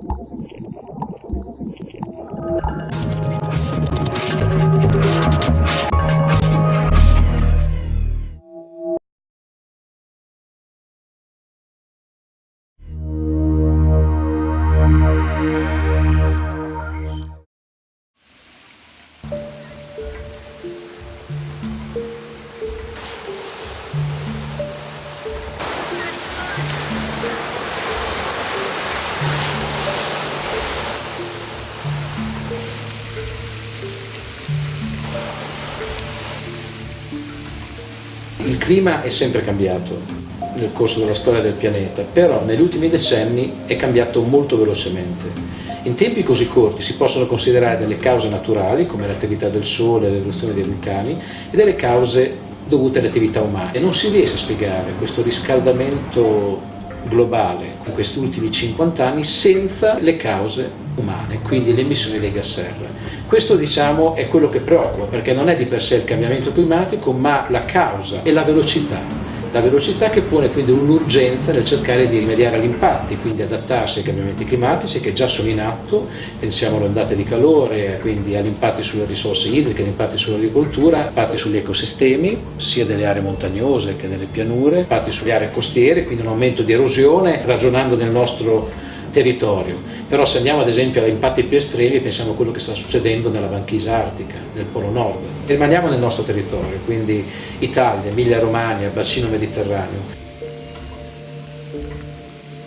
Thank you. Il clima è sempre cambiato nel corso della storia del pianeta, però negli ultimi decenni è cambiato molto velocemente. In tempi così corti si possono considerare delle cause naturali, come l'attività del Sole, l'eruzione dei vulcani, e delle cause dovute alle attività umane. E non si riesce a spiegare questo riscaldamento globale in questi ultimi 50 anni senza le cause umane, quindi le emissioni dei gas serra. Questo diciamo è quello che preoccupa perché non è di per sé il cambiamento climatico ma la causa e la velocità la velocità che pone quindi un'urgenza nel cercare di rimediare agli impatti, quindi adattarsi ai cambiamenti climatici che già sono in atto, pensiamo alle ondate di calore, quindi agli impatti sulle risorse idriche, agli impatti sull'agricoltura, impatti sugli ecosistemi, sia delle aree montagnose che delle pianure, impatti sulle aree costiere, quindi un aumento di erosione, ragionando nel nostro territorio, però se andiamo ad esempio agli impatti più estremi pensiamo a quello che sta succedendo nella banchisa artica, nel Polo Nord, rimaniamo nel nostro territorio, quindi Italia, Emilia Romagna, bacino mediterraneo.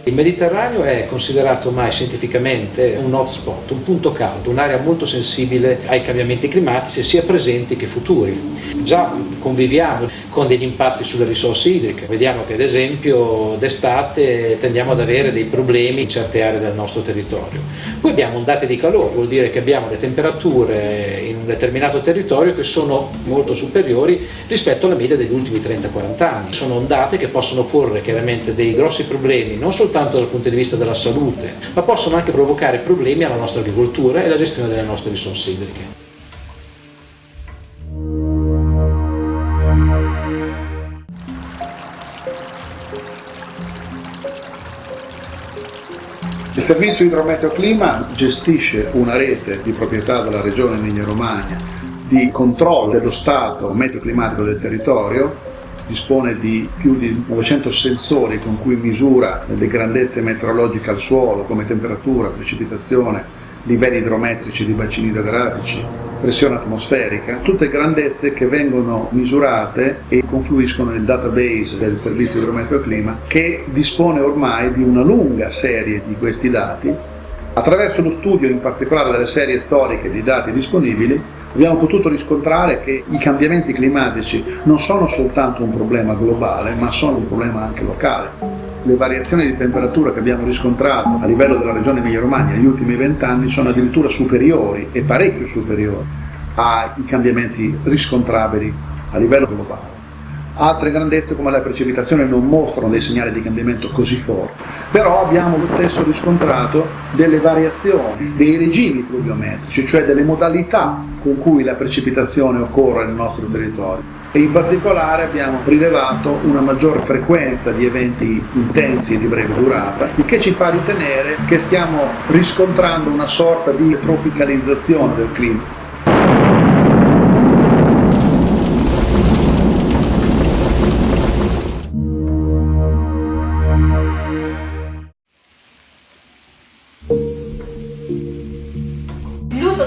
Il Mediterraneo è considerato ormai scientificamente un hotspot, un punto caldo, un'area molto sensibile ai cambiamenti climatici sia presenti che futuri. Già conviviamo con degli impatti sulle risorse idriche, vediamo che ad esempio d'estate tendiamo ad avere dei problemi in certe aree del nostro territorio. Poi abbiamo ondate di calore, vuol dire che abbiamo le temperature in un determinato territorio che sono molto superiori rispetto alla media degli ultimi 30-40 anni. Sono ondate che possono porre chiaramente dei grossi problemi, non soltanto dal punto di vista della salute, ma possono anche provocare problemi alla nostra agricoltura e alla gestione delle nostre risorse idriche. Il servizio idrometeoclima gestisce una rete di proprietà della regione Emilia-Romagna di controllo dello stato meteoclimatico del territorio dispone di più di 900 sensori con cui misura le grandezze meteorologiche al suolo come temperatura, precipitazione, livelli idrometrici di bacini idrografici, pressione atmosferica, tutte grandezze che vengono misurate e confluiscono nel database del servizio idrometeo clima che dispone ormai di una lunga serie di questi dati. Attraverso lo studio in particolare delle serie storiche di dati disponibili abbiamo potuto riscontrare che i cambiamenti climatici non sono soltanto un problema globale, ma sono un problema anche locale. Le variazioni di temperatura che abbiamo riscontrato a livello della regione Emilia-Romagna negli ultimi vent'anni sono addirittura superiori e parecchio superiori ai cambiamenti riscontrabili a livello globale. Altre grandezze come la precipitazione non mostrano dei segnali di cambiamento così forti, però abbiamo lo stesso riscontrato delle variazioni dei regimi pluviometrici, cioè delle modalità con cui la precipitazione occorre nel nostro territorio in particolare abbiamo rilevato una maggior frequenza di eventi intensi e di breve durata, il che ci fa ritenere che stiamo riscontrando una sorta di tropicalizzazione del clima.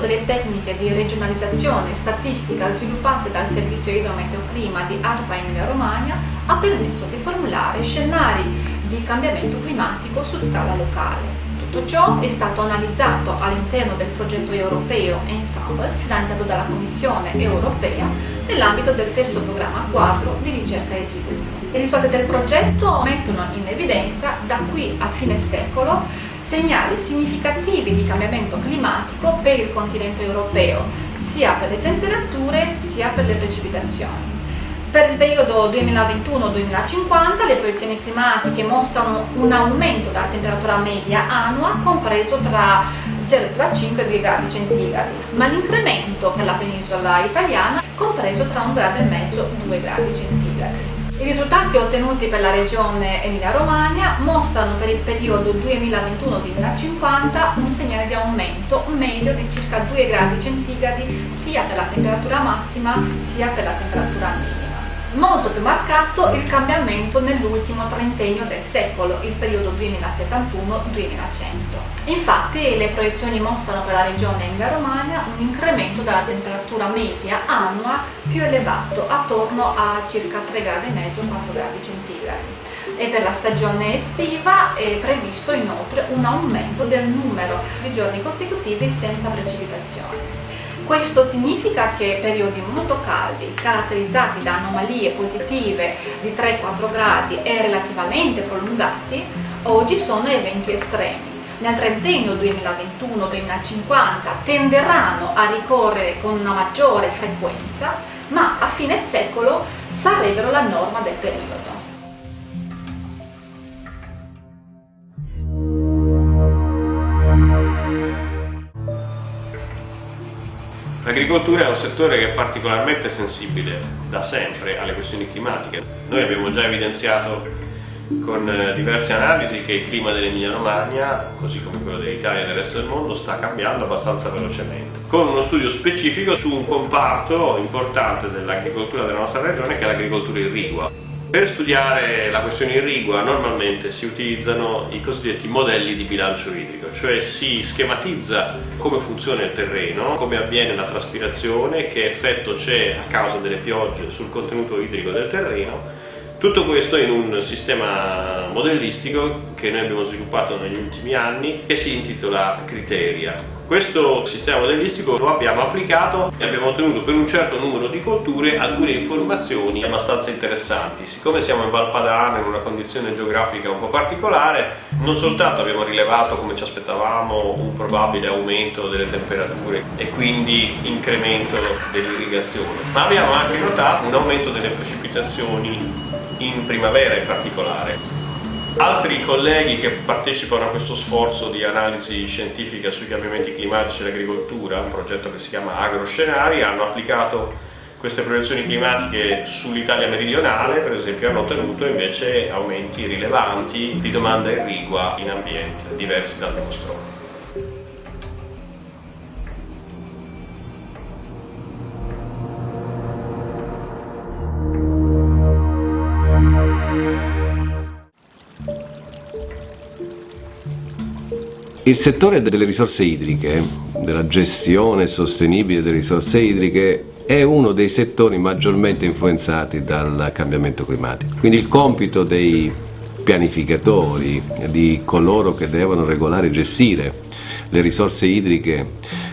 Delle tecniche di regionalizzazione statistica sviluppate dal Servizio Idrometeoclima di ARPA Emilia Romagna ha permesso di formulare scenari di cambiamento climatico su scala locale. Tutto ciò è stato analizzato all'interno del progetto europeo Ensemble finanziato dalla Commissione europea nell'ambito del sesto programma quadro di ricerca e sviluppo. I risultati del progetto mettono in evidenza da qui a fine secolo segnali significativi di cambiamento climatico per il continente europeo, sia per le temperature sia per le precipitazioni. Per il periodo 2021-2050 le proiezioni climatiche mostrano un aumento della temperatura media annua compreso tra 0,5 e 2 gradi centigradi, ma l'incremento per la penisola italiana compreso tra 1 grado e mezzo e 2 gradi centigradi. I risultati ottenuti per la regione Emilia-Romagna mostrano per il periodo 2021-2050 un segnale di aumento medio di circa 2 gradi centigradi sia per la temperatura massima sia per la temperatura minima. Molto più marcato il cambiamento nell'ultimo trentennio del secolo, il periodo 2071-2100. Infatti le proiezioni mostrano per la regione Emilia-Romagna un incremento della temperatura media annua più elevato, attorno a circa 3 gradi e mezzo, 4 gradi centigradi. E per la stagione estiva è previsto inoltre un aumento del numero di giorni consecutivi senza precipitazioni. Questo significa che periodi molto caldi, caratterizzati da anomalie positive di 3-4 gradi e relativamente prolungati, oggi sono eventi estremi. Nel trentennio 2021-2050 tenderanno a ricorrere con una maggiore frequenza, ma a fine secolo sarebbero la norma del periodo. L'agricoltura è un settore che è particolarmente sensibile da sempre alle questioni climatiche. Noi abbiamo già evidenziato con eh, diverse analisi che il clima dell'Emilia Romagna, così come quello dell'Italia e del resto del mondo, sta cambiando abbastanza velocemente, con uno studio specifico su un comparto importante dell'agricoltura della nostra regione che è l'agricoltura irrigua. Per studiare la questione irrigua normalmente si utilizzano i cosiddetti modelli di bilancio idrico, cioè si schematizza come funziona il terreno, come avviene la traspirazione, che effetto c'è a causa delle piogge sul contenuto idrico del terreno, tutto questo in un sistema modellistico che noi abbiamo sviluppato negli ultimi anni e si intitola Criteria. Questo sistema modellistico lo abbiamo applicato e abbiamo ottenuto per un certo numero di colture alcune informazioni abbastanza interessanti. Siccome siamo in Valpadana in una condizione geografica un po' particolare, non soltanto abbiamo rilevato come ci aspettavamo un probabile aumento delle temperature e quindi incremento dell'irrigazione, ma abbiamo anche notato un aumento delle precipitazioni in primavera in particolare. Altri colleghi che partecipano a questo sforzo di analisi scientifica sui cambiamenti climatici e l'agricoltura, un progetto che si chiama Agroscenari, hanno applicato queste proiezioni climatiche sull'Italia meridionale, per esempio, hanno ottenuto invece aumenti rilevanti di domanda irrigua in ambienti diversi dal nostro. Il settore delle risorse idriche, della gestione sostenibile delle risorse idriche, è uno dei settori maggiormente influenzati dal cambiamento climatico. Quindi il compito dei pianificatori, di coloro che devono regolare e gestire le risorse idriche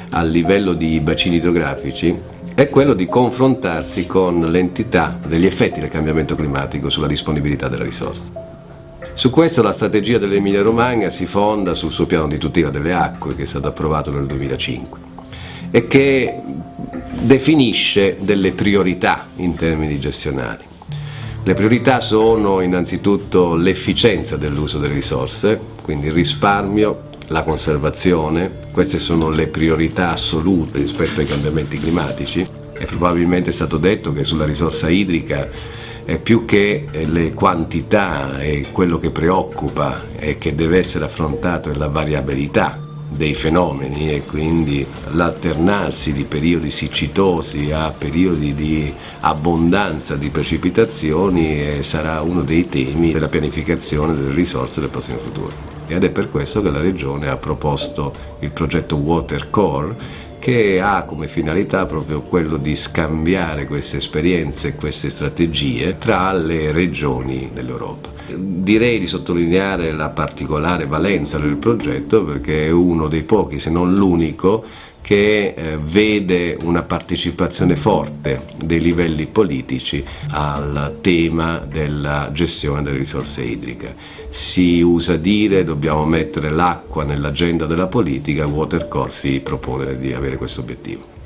a livello di bacini idrografici è quello di confrontarsi con l'entità degli effetti del cambiamento climatico sulla disponibilità delle risorse. Su questo la strategia dell'Emilia Romagna si fonda sul suo piano di tutela delle acque che è stato approvato nel 2005 e che definisce delle priorità in termini gestionali. Le priorità sono innanzitutto l'efficienza dell'uso delle risorse, quindi il risparmio, la conservazione, queste sono le priorità assolute rispetto ai cambiamenti climatici e probabilmente è stato detto che sulla risorsa idrica più che eh, le quantità e quello che preoccupa e che deve essere affrontato è la variabilità dei fenomeni e quindi l'alternarsi di periodi siccitosi a periodi di abbondanza di precipitazioni eh, sarà uno dei temi della pianificazione delle risorse del prossimo futuro. Ed è per questo che la Regione ha proposto il progetto Water Core che ha come finalità proprio quello di scambiare queste esperienze e queste strategie tra le regioni dell'Europa. Direi di sottolineare la particolare valenza del progetto perché è uno dei pochi, se non l'unico, che eh, vede una partecipazione forte dei livelli politici al tema della gestione delle risorse idriche. Si usa dire dobbiamo mettere l'acqua nell'agenda della politica, Watercore si propone di avere questo obiettivo.